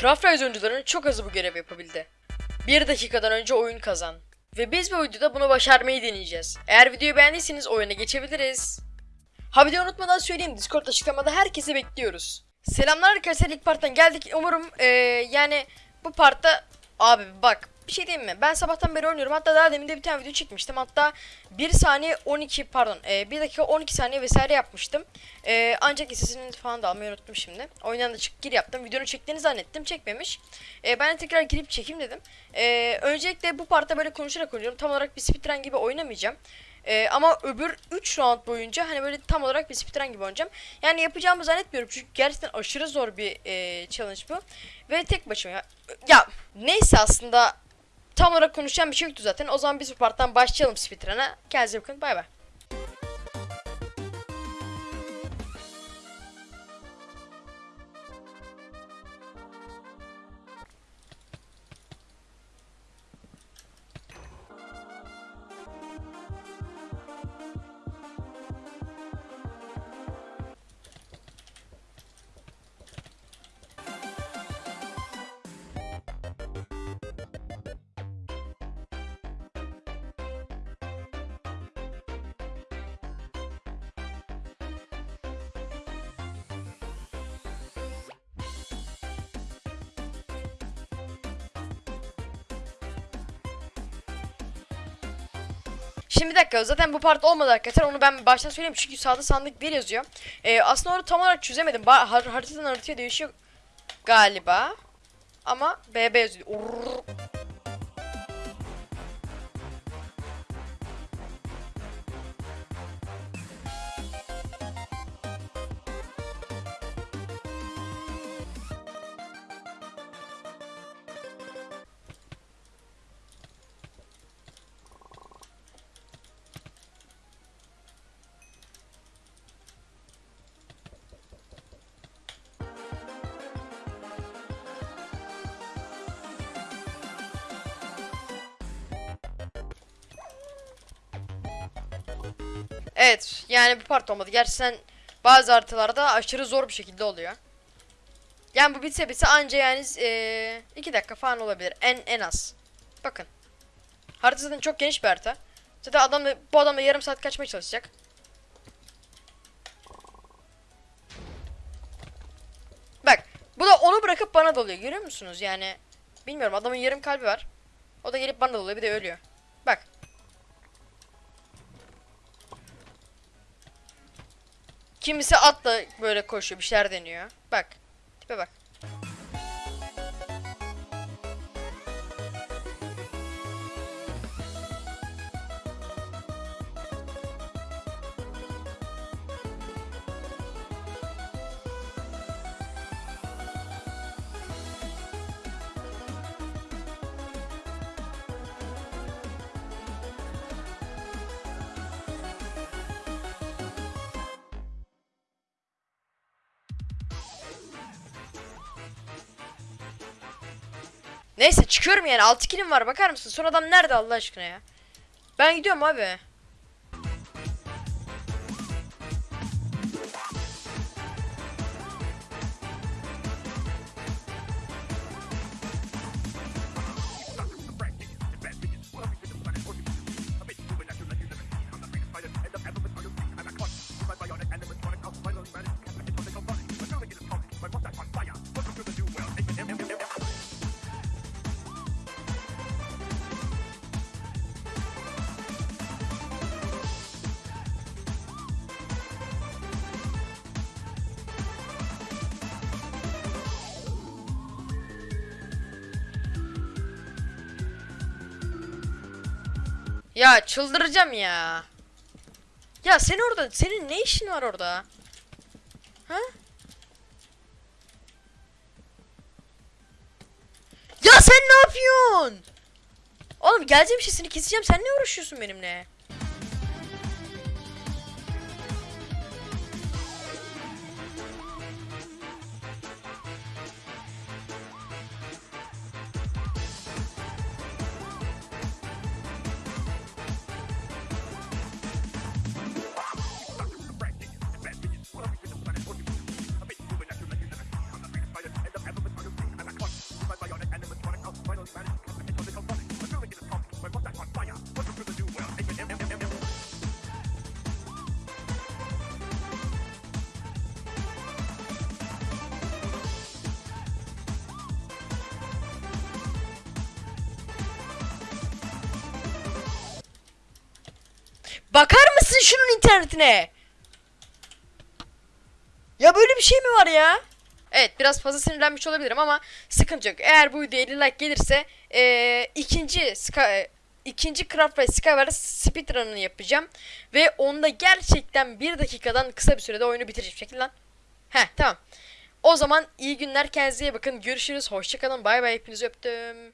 Craft Rise oyuncularının çok azı bu görevi yapabildi. Bir dakikadan önce oyun kazan. Ve biz bu videoda bunu başarmayı deneyeceğiz. Eğer videoyu beğendiyseniz oyuna geçebiliriz. Ha de unutmadan söyleyeyim Discord açıklamada herkesi bekliyoruz. Selamlar arkadaşlar ilk parttan geldik. Umarım eee, yani bu partta abi bak bir şey diyeyim mi? Ben sabahtan beri oynuyorum. Hatta daha demin de bir tane video çekmiştim. Hatta 1 saniye 12 pardon eee 1 dakika 12 saniye vesaire yapmıştım. Eee, ancak sesini falan da almayı unuttum şimdi. Oyundan da çık gir yaptım. Videonun çektiğini zannettim. Çekmemiş. Eee, ben de tekrar girip çekeyim dedim. Eee, öncelikle bu partta böyle konuşarak oynuyorum. Tam olarak bir speedrun gibi oynamayacağım. Ee, ama öbür 3 round boyunca hani böyle tam olarak bir speedrun gibi oynayacağım. Yani yapacağımı zannetmiyorum çünkü gerçekten aşırı zor bir e, challenge bu. Ve tek başıma ya. Ya neyse aslında tam olarak konuşacağım bir şey yoktu zaten. O zaman biz bu parttan başlayalım speedrun'a. Kendinize bakın bay bay. Şimdi bir dakika zaten bu part olmadı arkadaşlar onu ben baştan söyleyeyim çünkü sağda sandık 1 yazıyor. Ee, aslında onu tam olarak çözemedim. Ba har haritadan haritaya değişiyor galiba. Ama BB yazıyor. Urrr. Evet yani bu part olmadı. Gerçekten bazı haritalarda aşırı zor bir şekilde oluyor. Yani bu bitse bitse anca yani 2 dakika falan olabilir. En en az. Bakın. Harita zaten çok geniş bir harita. Zaten adam da, bu adam da yarım saat kaçmaya çalışacak. Bak bu da onu bırakıp bana dalıyor görüyor musunuz yani bilmiyorum adamın yarım kalbi var. O da gelip bana dalıyor bir de ölüyor. Kimisi atla böyle koşuyor bir şeyler deniyor. Bak. Tipe bak. Neyse çıkıyorum yani 6 kilim var bakar mısın? Son adam nerede Allah aşkına ya? Ben gidiyorum abi. Ya çıldıracağım ya. Ya sen orada senin ne işin var orada? Ha? Ya sen ne yapıyorsun? Oğlum geleceğim seni keseceğim. Sen ne uğraşıyorsun benimle? Bakar mısın şunun internetine? Ya böyle bir şey mi var ya? Evet biraz fazla sinirlenmiş olabilirim ama sıkıntı yok. Eğer bu videoya 50 like gelirse eee, ikinci Sky, ikinci Craft ve Skyward speedrun'ını yapacağım. Ve onda gerçekten bir dakikadan kısa bir sürede oyunu bitireceğim. Çekil lan. Heh tamam. O zaman iyi günler kendinize bakın. Görüşürüz. Hoşçakalın. Bay bay. Hepinizi öptüm.